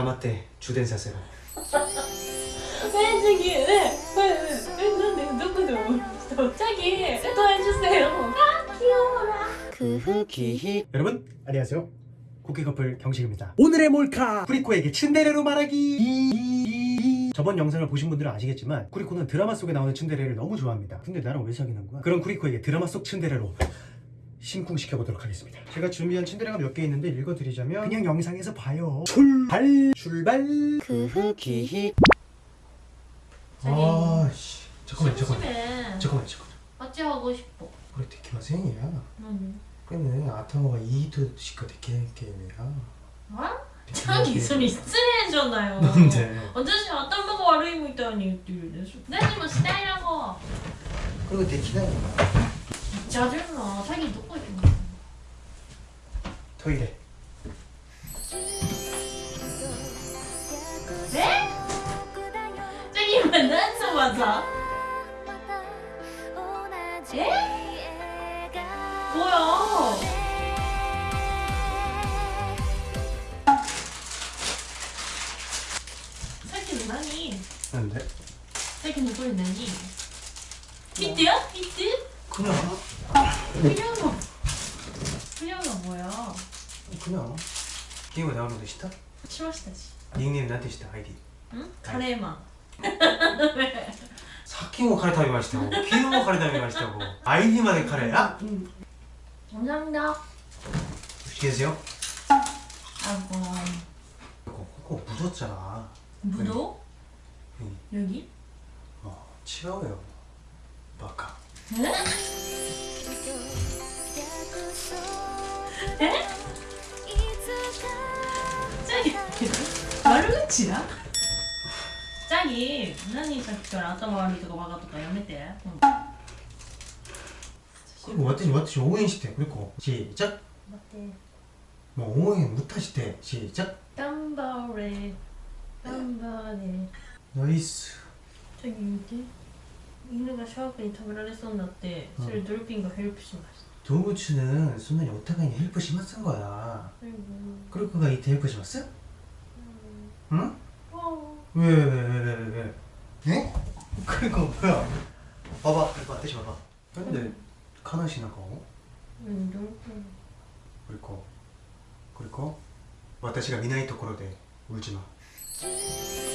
다마테 주된 사세로 왜 저기 왜왜왜난내눈도 자기 또 해주세요? 아 귀여워라. 그흐기 여러분 안녕하세요. 국기 커플 경식입니다. 오늘의 몰카! 프리코에게 침대레로 말하기! 저번 영상을 보신 분들은 아시겠지만 쿠리코는 드라마 속에 나오는 침대레를 너무 좋아합니다. 근데 나랑 왜 사귀는 거야? 그럼 쿠리코에게 드라마 속 침대레로 심쿵시켜 보도록 하겠습니다. 제가 준비한 침대가 몇 개 있는데 읽어드리자면 그냥 영상에서 봐요. 출발! 출발! 그흐기 아씨. 잠깐만 잠깐만 잠깐만 잠깐만 어찌 하고 싶어? 우리 데키마생이야. 응. 얘는 아타오가 이히토 시카 데키게임이야 뭐? 자기 소리 쓰레잖아요. 뭔데? 언제시 아타오가 와르이모 있다니. 내집은 스타일하고 그리고 데키다 짜증나. 사기 놓고 있겠네. 토이래. 네? 저기 만나서 맞아. 예? 뭐야? 근데? 자기 누구 있나니? 히트야? 히트? 그냥 그냥 뭐 그냥 뭐야 그냥 게임을 다운로드 시다? しましたし 닉네임 나한테 시다 아이디 んカレーマン 사키모 카레 타비 마시다고 키노모 카레 타비 마시다고 아이디만의 카레야? 감사합니다 맛있게 드세요 아이고 이거 코코 묻었잖아 무도? 응. 여기? 어 치워요 바카 에? え？悪ジャギ何さっきから頭悪いとかバカとかやめて、うん、私私応援してくれ？こしーちゃもう応援ぶたしてしーちゃ頑張れ？頑張れ？ナイスジャギ見て犬がシャープに食べられ？そうになってそれ？ドルピンがヘルプしました 동구치는 순간이 오타가니 헬프 심었은 거야 最後 그리고가 이때 헬프 심었어? 응? あ 왜 왜 왜 왜 왜 왜? 에? 그리고 뭐야 봐봐 이거 아저씨 봐봐 근데 카나시 나가고 うんドルフィン 그리고 그리고 私が見ないところで 울지 마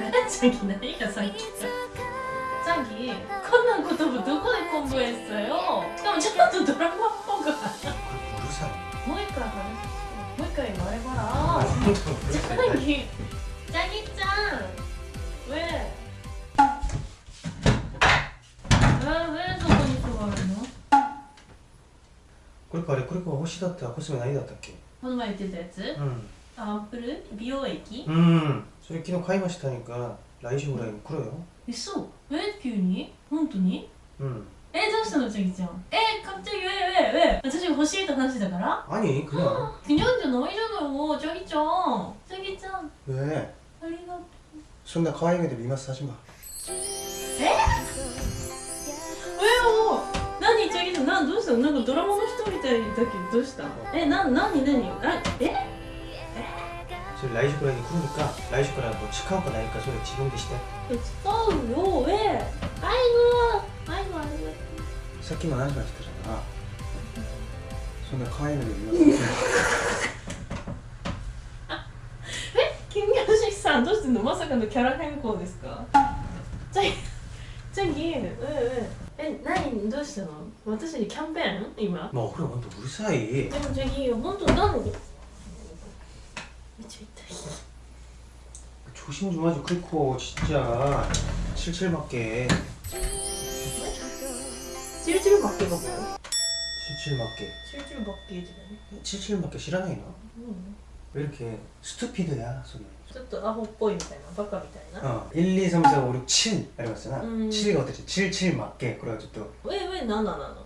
チャギ何がさっき チャギこんな言葉どこで公文했어요しかもちょっとドラマっぽく 그리고 우르사이 もう一回話してもう一回말해봐라チャギチャギちゃん 왜? 왜, 왜そこに座るの 그리고 아래 그리고 호시だったコスメ何だったっけこの前言ってたやつうんアンプル美容液うんそれ昨日買いましたにか 来週ぐらい来るよ？えそう。え急に？本当に？うん。えどうしたのちゃきちゃん？えかっちゃきウ私が欲しいと話だから？何くれくじゃないじゃないよちゃちゃん。ちゃちゃん。ええ、ありがとう。そんな可愛げで見ますさまえ？え何ちゃちゃん？なんどうしたの？なんかドラマの人みたいだけどどうした？えな何何？ええ？저 라이즈 브라이 그러니까 라이즈 브라이 뭐 치카오가 나니까 소리 지금 드시대 え使うよえアイゴアイゴありがとう さっきも話しましたじゃんそんな可愛い目で見ます金魚しさんどうしてんのまさかのキャラ変更ですかちゃぎちゃぎえええ何どうしたの私にキャンペーン今 뭐 그래 완전 우리 사이 でもちゃぎ本当なのめっち ゃ痛い 조심 좀 하지 그리고 진짜 칠칠 맞게 チルチルバッケがもう 칠칠 맞게 チルチルバッケージだね 칠칠 맞게 싫어하나 うん 왜 이렇게 스투피드야 소리 ちょっとアホっぽいみたいなバカみたいな 어 1, 2, 3, 4, 5, 6, 7 이러면서나 음. 7가 어땠지? 7, 7 맞게 그래가지고 또 ええ7なの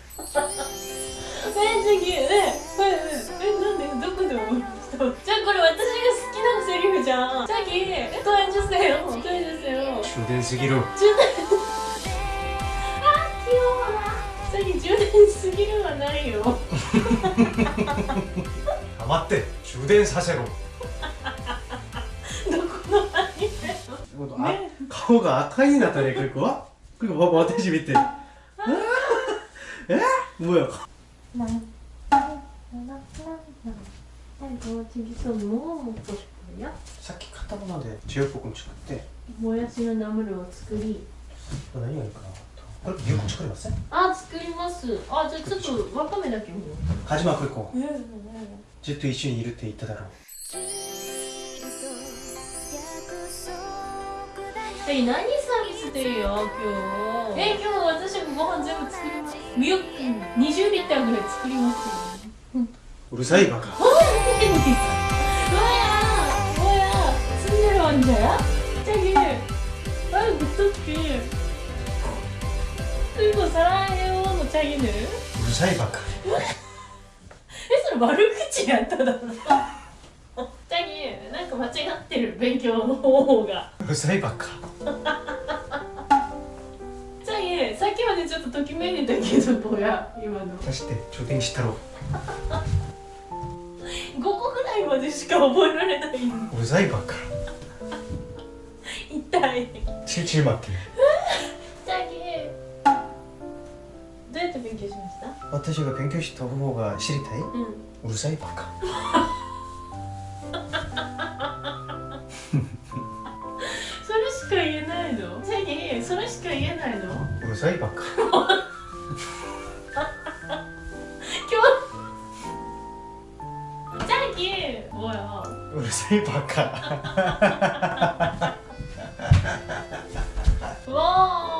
大事にえなんでどこで思いましたじゃあこれ私が好きなセリフじゃん。さっき大女性を大女性を充電すぎる。充電。あ器用。なさっき充電すぎるはないよ。待って充電させろ。どこのアニメ、ね、顔が赤いなったね、これ。は。こ、私見て。え？뭐야 나 이거 저기서 뭐 먹고 싶어요? さっき買ったもので塩볶음作ってもやしのナムルを作り何がいいかなこれ미역국作りますあ作りますあじゃあちょっとわかめだけも 가지마 그리고 ええずっと一緒にいるって言っただろ え、何サービスでいいよ、今日。え、今日私もご飯全部作ります。20リッターぐらい作りますよ。うん、うるさいバカ。おい、お、お、う。るさいバカ。え、それ悪口やった。チャギ、なんか間違ってる、勉強の方法が。うるさいばっか。けどぼや今の。出して充電したろ。5個ぐらいまでしか覚えられないんうざいばっか痛い。チチ待ってどうやって勉強しました？私が勉強した方が知りたい、うん、うざいばっか。それしか言えないの？チャギそれしか言えないの？うざいばっか。이게 뭐야? 우리 사이 바카. 와.